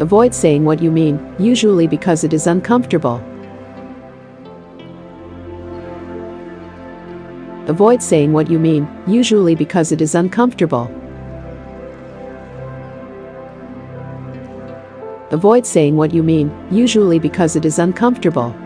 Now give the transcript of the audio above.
Avoid saying what you mean, usually because it is uncomfortable. Avoid saying what you mean, usually because it is uncomfortable. Avoid saying what you mean, usually because it is uncomfortable.